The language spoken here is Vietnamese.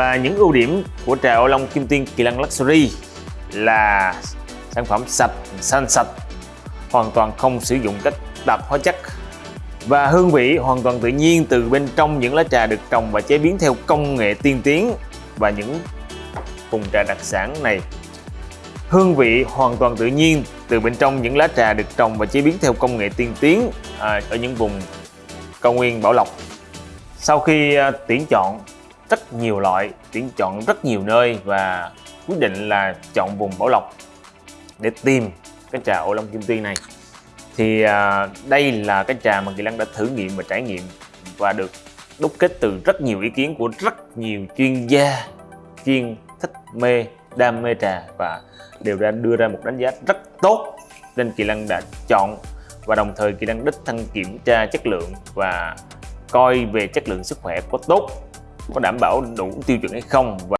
Và những ưu điểm của trà ô long kim tiên kỳ lân luxury là sản phẩm sạch, xanh sạch, hoàn toàn không sử dụng các tạp hóa chất. Và hương vị hoàn toàn tự nhiên từ bên trong những lá trà được trồng và chế biến theo công nghệ tiên tiến và những vùng trà đặc sản này. Hương vị hoàn toàn tự nhiên từ bên trong những lá trà được trồng và chế biến theo công nghệ tiên tiến à, ở những vùng cao nguyên bảo lộc. Sau khi à, tuyển chọn rất nhiều loại tuyển chọn rất nhiều nơi và quyết định là chọn vùng bảo lộc để tìm cái trà ô long kim tuyên này. Thì à, đây là cái trà mà kỳ Lăng đã thử nghiệm và trải nghiệm và được đúc kết từ rất nhiều ý kiến của rất nhiều chuyên gia chuyên thích mê đam mê trà và đều đã đưa ra một đánh giá rất tốt nên kỳ Lăng đã chọn và đồng thời kỳ Lăng đích thân kiểm tra chất lượng và coi về chất lượng sức khỏe có tốt có đảm bảo đủ tiêu chuẩn hay không. và